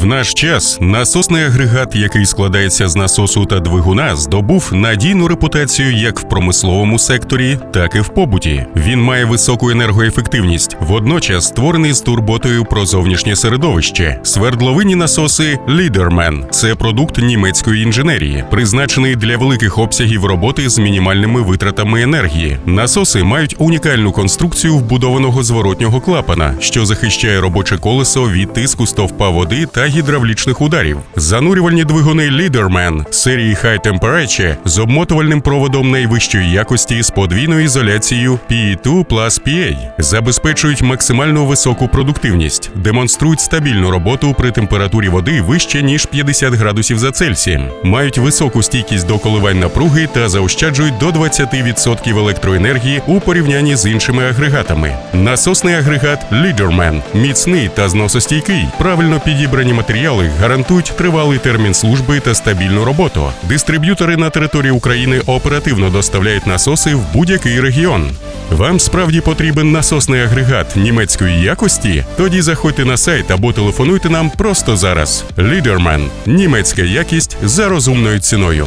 В наш час насосний агрегат, який складається з насосу та двигуна, здобув надійну репутацію як в промисловому секторі, так і в побуті. Він має високу енергоефективність, водночас створений з турботою про зовнішнє середовище. Свердловинні насоси Leaderman – це продукт німецької інженерії, призначений для великих обсягів роботи з мінімальними витратами енергії. Насоси мають унікальну конструкцію вбудованого зворотнього клапана, що захищає робоче колесо від тиску стовпа води та гідравлічних ударів. Занурювальні двигуни Leaderman серії High Temperature з обмотувальним проводом найвищої якості з подвійною ізоляцією PE2 Plus PA забезпечують максимально високу продуктивність, демонструють стабільну роботу при температурі води вище ніж 50 градусів за Цельсієм, мають високу стійкість до коливань напруги та заощаджують до 20% електроенергії у порівнянні з іншими агрегатами. Насосний агрегат Leaderman міцний та зносостійкий. Правильно підібрані матеріали гарантують тривалий термін служби та стабільну роботу. Дистриб'ютори на території України оперативно доставляють насоси в будь-який регіон. Вам справді потрібен насосний агрегат німецької якості? Тоді заходьте на сайт або телефонуйте нам просто зараз. Лідермен – німецька якість за розумною ціною.